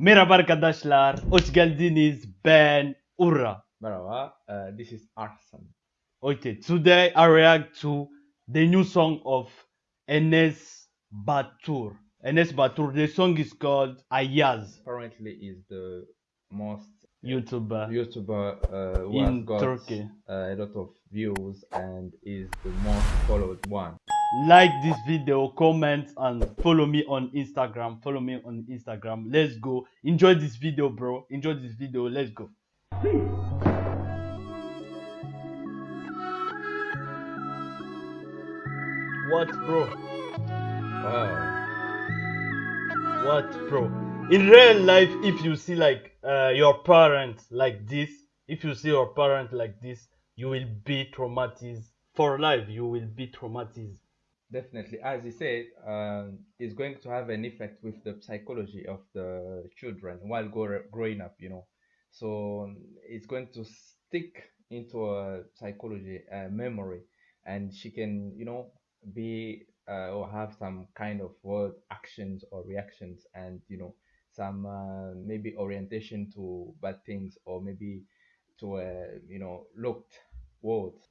Merhaba arkadaşlar, hoş geldiniz. Ben Ura. Merhaba, uh, this is Arsan. Okay, today I react to the new song of Enes Batur. Enes Batur, the song is called Ayaz, Currently is the most YouTuber YouTuber uh, in has got Turkey. uh, a lot of views and is the most followed one. Like this video, comment and follow me on Instagram. Follow me on Instagram. Let's go. Enjoy this video, bro. Enjoy this video. Let's go. What, bro? Wow. What, bro? In real life, if you see like uh, your parent like this, if you see your parent like this, you will be traumatized for life. You will be traumatized. Definitely, as you said, um, it's going to have an effect with the psychology of the children while growing up, you know. So um, it's going to stick into a psychology, uh, memory, and she can, you know, be uh, or have some kind of word actions or reactions, and you know, some uh, maybe orientation to bad things or maybe to a, you know, looked words.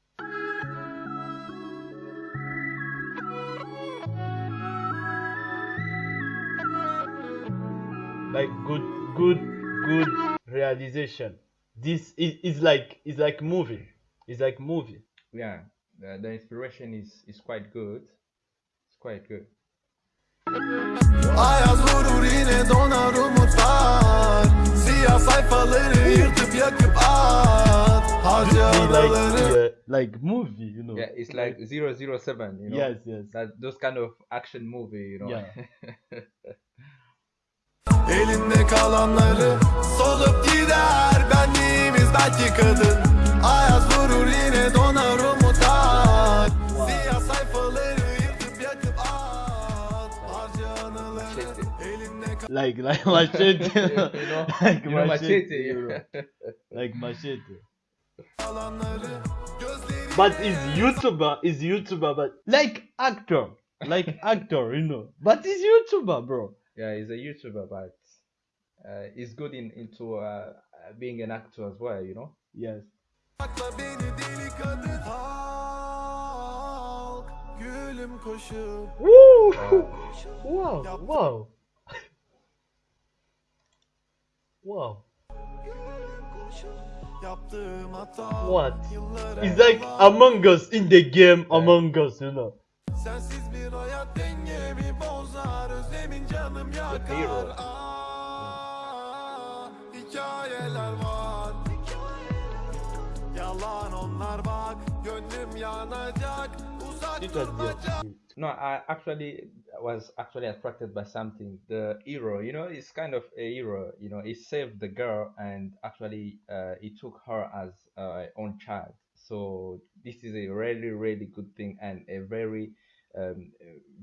Like good, good, good realization. This is, is like is like movie. It's like movie. yeah the, the inspiration is is quite good it's quite good Ayaz vurur yine donar umutlar Siyah sayfaları yırtıp yakıp at like anıları yeah, like movie, you know. yeah it's like 007 you know yes, yes. that those kind of action movie you know Yeah. Elinde kalanları solup gider Benliğimiz belki kadın Ayaz vurur yine donar umutlar Siyah sayfaları yırtıp yakıp at Harca anıları. Elinde Like like machete. like machete like machete. kalanları Gözleri But is YouTuber is YouTuber but like actor. Like actor, you know. But he's YouTuber, bro. Yeah he's a youtuber but uh, he's good in into uh, uh, being an actor as well you know Yes. Sakla beni deli kadın Halk Gülüm koşup Woo! Wow, wow. Wow. What? Yıllar It's like Among Us in the game Among Us, you know. Sensiz bir hayat dengemi bozar Özlemin canım yakar. Ah, Hikayeler var Yalan onlar bak Gönlüm yanacak Uzak Look at durmaca this. No, I actually was actually attracted by something. The hero, you know, it's kind of a hero. You know, he saved the girl and actually uh, he took her as uh, own child. So this is a really, really good thing and a very um,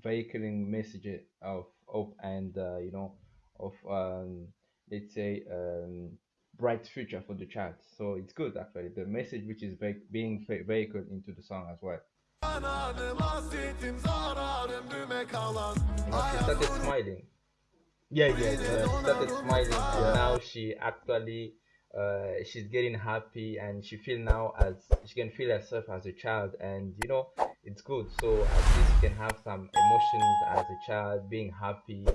vehiculing message of hope and uh, you know of um, let's say um, bright future for the child. So it's good actually. The message which is ve- being ve- vehicled into the song as well. Ananım hasretim zarar ömrüme kalan You know, she started smiling. Yeah, yeah, Yeah, yeah. she started smiling and now she actually uh, she's getting happy and she feel now as she can feel herself as a child and you know it's good. So at least you can have some emotions as a child being happy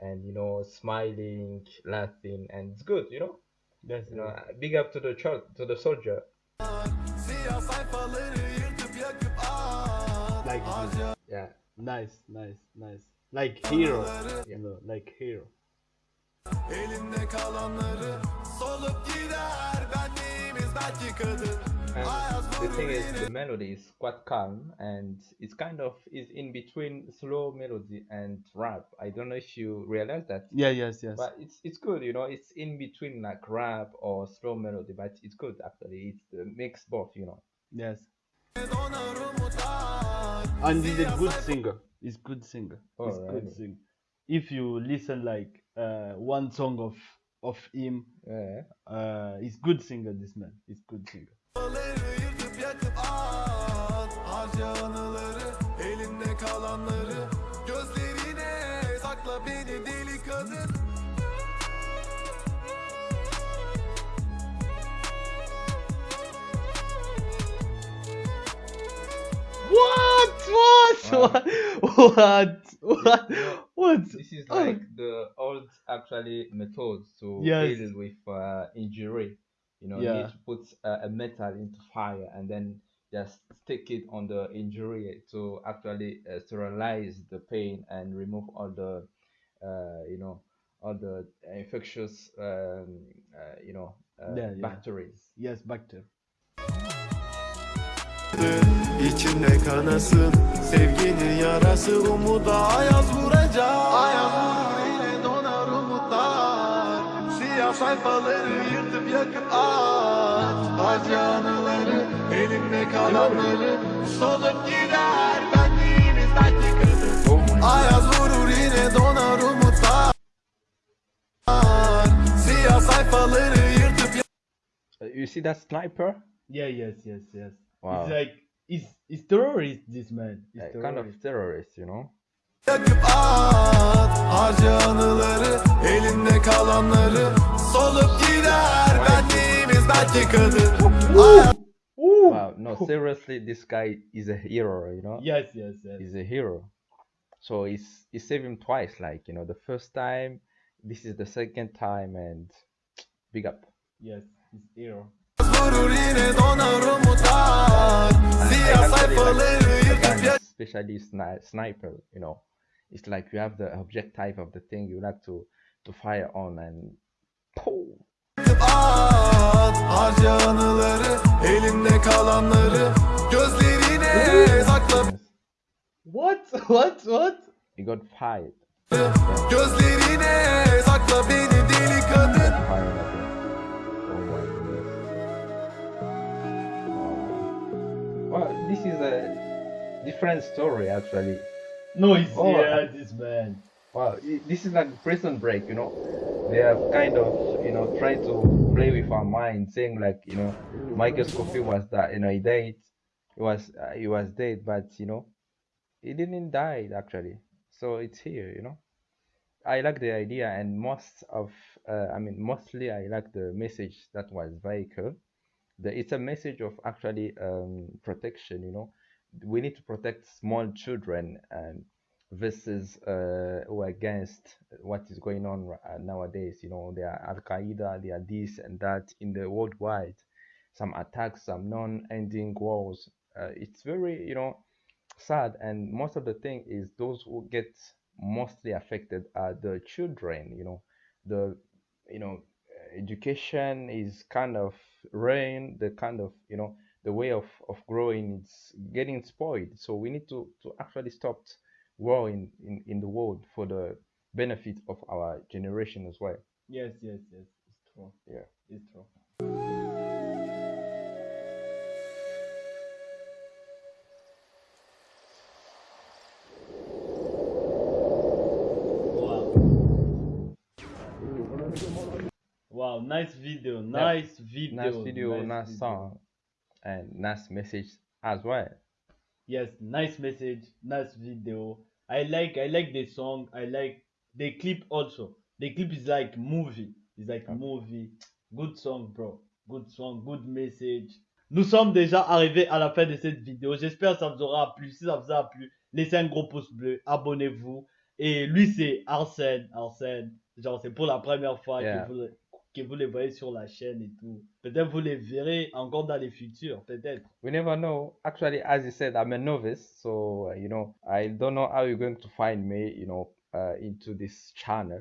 and you know smiling laughing and it's good you know? That's you know big up to the child to the soldier. Siyah sayfaları yırtıp yakıp at Like yeah. Nice, nice, nice. Like hero, you know, like hero. Elinde kalanları solup gider Benliğimiz belki kadın and the thing is the melody is quite calm and it's kind of is in between slow melody and rap i don't know if you realize that Yeah, yes, yes. but it's it's good you know it's in between like rap or slow melody but it's good actually it's the mix both you know Yes. And he's a good singer. He's good singer. Oh, He's good really? singer if you listen like uh, one song of of him, yeah. uh, he's good singer. This man, he's good singer. What? What? What? What? What? Yeah. This is Oh. like the old actually methods to Yes. deal with uh, injury. You know, you need to put uh, a metal into fire and then just stick it on the injury to actually uh, sterilize the pain and remove all the, uh, you know, all the infectious, um, uh, you know, uh, Yeah, yeah. bacteria. Yes, back to. İçinde kanasın Sevginin yarası umuda ayaz vuracak Ayaz vurur yine donar umutlar Siyah sayfaları yırtıp yakıp at Acı anıları elimde kalanları Solup gider benliğimiz belki my Ayaz vurur yine donar umutlar Siyah sayfaları yırtıp Uh, you see that sniper? Yeah, yes, yes, yes. Wow. It's like it's it's terrorist. This man. It's Uh, terrorist. kind of terrorist, you know? Yakıp at Harca anıları Elinde kalanları Solup gider Benliğimiz belki kadın Wow, no, seriously, this guy is a hero, you know? Yes, yes, yes. He's a hero. So he's he saved him twice, like, you know, the first time, this is the second time, and big up. Yes, it's hero. Vurur yine donar umutlar Siyah sayfaları yırtıp yak especially sni- sniper, you know, it's like you have the objective of the thing you like to to fire on and poof, at Harca anıları Elinde kalanları Gözlerine sakla What? What? What? he got fired. Different story actually. No, it's Oh, yeah, this man. Wow, this is like prison break, you know. They are kind of, you know, trying to play with our mind, saying like, you know, Michael Scofield was that, you know, he died, he was, uh, he was dead, but you know, he didn't die actually. So it's here, you know. I like the idea, and most of, uh, I mean, mostly I like the message that was vehicle. The, it's a message of actually um, protection, you know. We need to protect small children and versus uh, or against what is going on uh, nowadays. You know, there are Al Qaeda, there are this and that in the worldwide. Some attacks, some non-ending wars. Uh, it's very, you know, sad. And most of the thing is those who get mostly affected are the children. You know, the, you know, education is kind of rain The kind of, you know, the way of of growing is getting spoiled. So we need to to actually stop war in, in, in the world for the benefit of our generation as well. Yes, yes, yes. It's true. Yeah. It's true. Wow. Wow, nice video. Nice video. Nice video, nice nice video. song, and nice message as well. Yes, nice message, nice video. I like I like the song. I like the clip also. The clip is like movie. It's like Okay. movie. Good song, bro. Good song, good message. Nous sommes déjà arrivés à la fin de cette vidéo. J'espère que ça vous aura plu. Si ça vous a plu, laissez un gros pouce bleu, abonnez-vous. Et lui, c'est Arsène. Arsène, genre, c'est pour la première fois Yeah. que, vous, le- que vous les voyez sur la chaîne et tout. Peut-être vous les verrez encore dans les futurs. Peut-être. We never know. Actually, as you said, I'm a novice, so uh, you know I don't know how you're going to find me, you know, uh, into this channel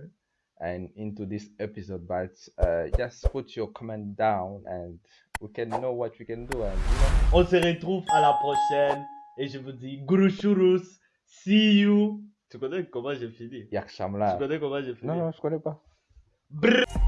and into this episode. But uh, just put your comment down, and we can know what we can do. And you know, On se retrouve à la prochaine. Et je vous dis, Gourouchourous, see you. Tu connais comment j'ai fini? Tu Yak Shamla. connais comment j'ai fini? Non, non, je connais pas. Brrr.